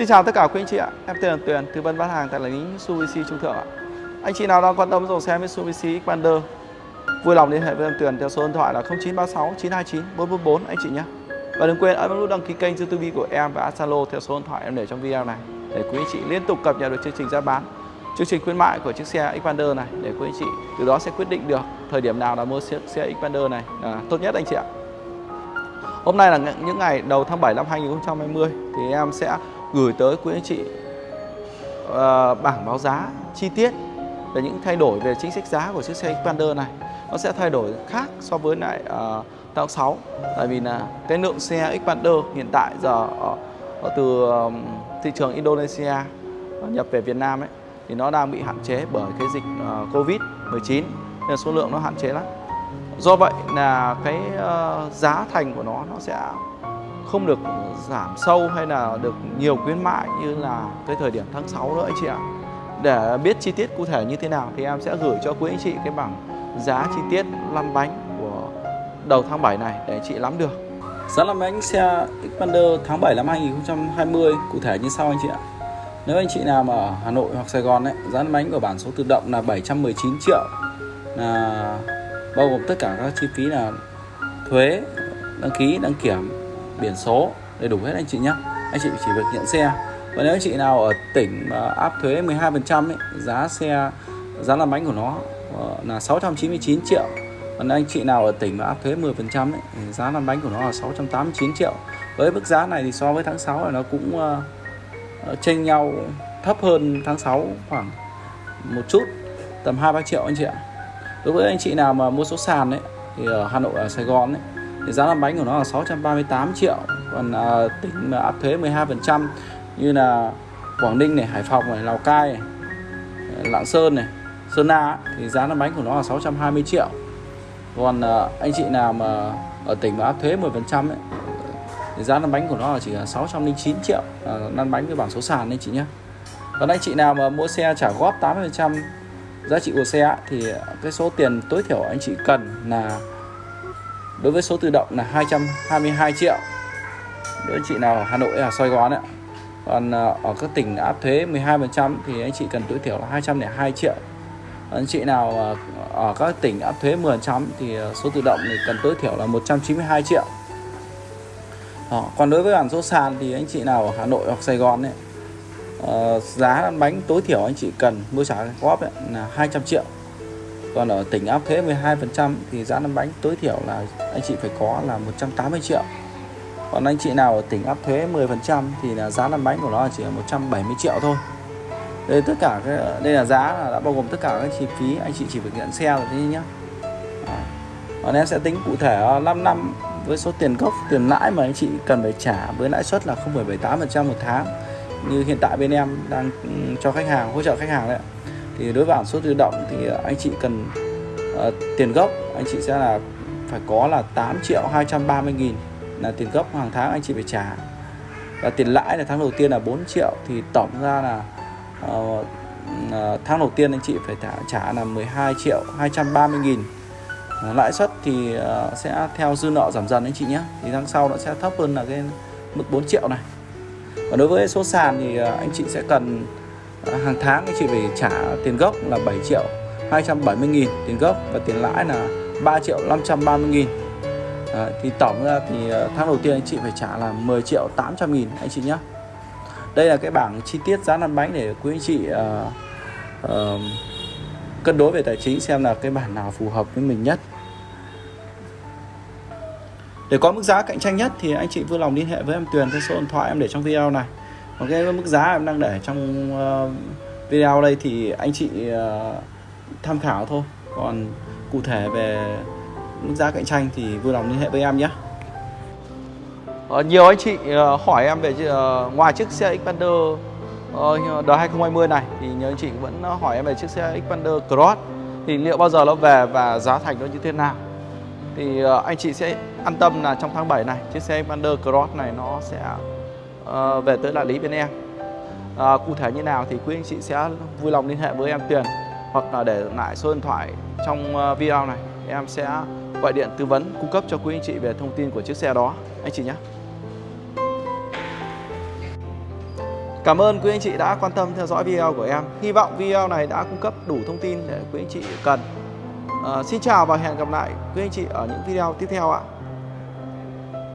Xin chào tất cả quý anh chị ạ, em tên là Tuyền, tư vấn bán hàng tại đại lý Mitsubishi Trung Thượng ạ. Anh chị nào đang quan tâm dòng xe Mitsubishi Xpander vui lòng liên hệ với em Tuyền theo số điện thoại là 0936 929 444 anh chị nhé. Và đừng quên ấn nút đăng ký kênh YouTube của em và Zalo theo số điện thoại em để trong video này để quý anh chị liên tục cập nhật được chương trình giá bán, chương trình khuyến mại của chiếc xe Xpander này để quý anh chị từ đó sẽ quyết định được thời điểm nào là mua chiếc xe Xpander này là tốt nhất anh chị ạ. Hôm nay là những ngày đầu tháng 7 năm 2020 thì em sẽ gửi tới quý anh chị uh, bảng báo giá chi tiết về những thay đổi về chính sách giá của chiếc xe Xpander này. Nó sẽ thay đổi khác so với lại uh, tháng 6 tại vì là cái lượng xe Xpander hiện tại giờ uh, từ uh, thị trường Indonesia ờ, nhập về Việt Nam ấy thì nó đang bị hạn chế bởi cái dịch uh, Covid 19 nên số lượng nó hạn chế lắm. Do vậy là cái uh, giá thành của nó nó sẽ không được giảm sâu hay là được nhiều khuyến mại như là cái thời điểm tháng 6 nữa anh chị ạ. Để biết chi tiết cụ thể như thế nào thì em sẽ gửi cho quý anh chị cái bảng giá chi tiết lăn bánh của đầu tháng 7 này để anh chị nắm được. Giá lăn bánh xe Xpander tháng 7 năm 2020 cụ thể như sau anh chị ạ. Nếu anh chị nào mà ở Hà Nội hoặc Sài Gòn ấy, giá lăn bánh của bản số tự động là 719 triệu. Là bao gồm tất cả các chi phí là thuế đăng ký đăng kiểm biển số. Đầy đủ hết anh chị nhé anh chị chỉ việc nhận xe. Và nếu anh chị nào ở tỉnh áp thuế 12% ấy, giá xe giá làm bánh của nó ờ, là 699 triệu. Còn anh chị nào ở tỉnh mà áp thuế 10% ấy, thì giá làm bánh của nó là 689 triệu. Với mức giá này thì so với tháng 6 là nó cũng uh, chênh nhau thấp hơn tháng 6 khoảng một chút tầm 2 3 triệu anh chị ạ. Đối với anh chị nào mà mua số sàn ấy thì ở Hà Nội ở Sài Gòn ấy thì giá làm bánh của nó là 638 triệu. Còn à, tỉnh mà áp thuế 12% như là Quảng Ninh này Hải Phòng này Lào Cai này Lạng Sơn này Sơn La thì giá làm bánh của nó là 620 triệu. Còn à, anh chị nào mà ở tỉnh mà áp thuế 10% ấy, thì giá lăn bánh của nó là chỉ là 609 triệu. À, lăn bánh với bảng số sàn đấy chị nhé còn anh chị nào mà mua xe trả góp 80% giá trị của xe thì cái số tiền tối thiểu anh chị cần là đối với số tự động là 222 triệu. Đối với chị nào ở Hà Nội ở Sài Gòn ạ còn ờ, ở các tỉnh áp thuế 12% thì anh chị cần tối thiểu là 202 triệu. Anh chị nào ờ, ở các tỉnh áp thuế 10% thì ờ, số tự động thì cần tối thiểu là 192 triệu. Đó. còn đối với bản số sàn thì anh chị nào ở Hà Nội hoặc Sài Gòn ấy, uh, giá bánh tối thiểu anh chị cần mua trả góp ấy, là 200 triệu còn ở tỉnh áp thuế 12% thì giá lăn bánh tối thiểu là anh chị phải có là 180 triệu. Còn anh chị nào ở tỉnh áp thuế 10% thì là giá lăn bánh của nó chỉ là 170 triệu thôi. Đây tất cả cái đây là giá là đã bao gồm tất cả các chi phí anh chị chỉ việc nhận xe rồi thế nhé còn em sẽ tính cụ thể ờ, 5 năm với số tiền gốc tiền lãi mà anh chị cần phải trả với lãi suất là 0,78% một tháng. Như hiện tại bên em đang ừ, cho khách hàng hỗ trợ khách hàng đấy thì đối với bản số tự động thì anh chị cần uh, tiền gốc. Anh chị sẽ là phải có là 8 triệu 230 nghìn là tiền gốc hàng tháng anh chị phải trả. Và tiền lãi là tháng đầu tiên là 4 triệu thì tổng ra là uh, uh, tháng đầu tiên anh chị phải trả, trả là 12 triệu 230 nghìn. Uh, lãi suất thì uh, sẽ theo dư nợ giảm dần anh chị nhé. Thì tháng sau nó sẽ thấp hơn là cái mức 4 triệu này. Và đối với số sàn thì uh, anh chị sẽ cần hàng tháng anh chị phải trả tiền gốc là 7 triệu 270 nghìn tiền gốc và tiền lãi là 3 triệu 530 nghìn. À, thì tổng ra thì ờ, tháng đầu tiên anh chị phải trả là 10 triệu 800 nghìn anh chị nhé đây là cái bảng chi tiết giá lăn bánh để quý anh chị uh, uh, cân đối về tài chính xem là cái bản nào phù hợp với mình nhất. Để có mức giá cạnh tranh nhất thì anh chị vui lòng liên hệ với em Tuyền theo số điện thoại em để trong video này còn cái mức giá em đang để trong uh, video đây thì anh chị uh, tham khảo thôi. Còn cụ thể về mức giá cạnh tranh thì vui lòng liên hệ với em nhé. Uh, nhiều anh chị uh, hỏi em về uh, ngoài chiếc xe Xpander uh, đời 2020 này thì nhiều anh chị vẫn hỏi em về chiếc xe Xpander Cross. Thì liệu bao giờ nó về và giá thành nó như thế nào? Thì uh, anh chị sẽ an tâm là trong tháng 7 này chiếc xe Xpander Cross này nó sẽ uh, về tới đại lý bên em à, cụ thể như nào thì quý anh chị sẽ vui lòng liên hệ với em Tuyền hoặc là để lại số điện thoại trong ờ, video này em sẽ gọi điện tư vấn cung cấp cho quý anh chị về thông tin của chiếc xe đó anh chị nhé Cảm ơn quý anh chị đã quan tâm theo dõi video của em. Hy vọng video này đã cung cấp đủ thông tin để quý anh chị cần. À, xin chào và hẹn gặp lại quý anh chị ở những video tiếp theo ạ.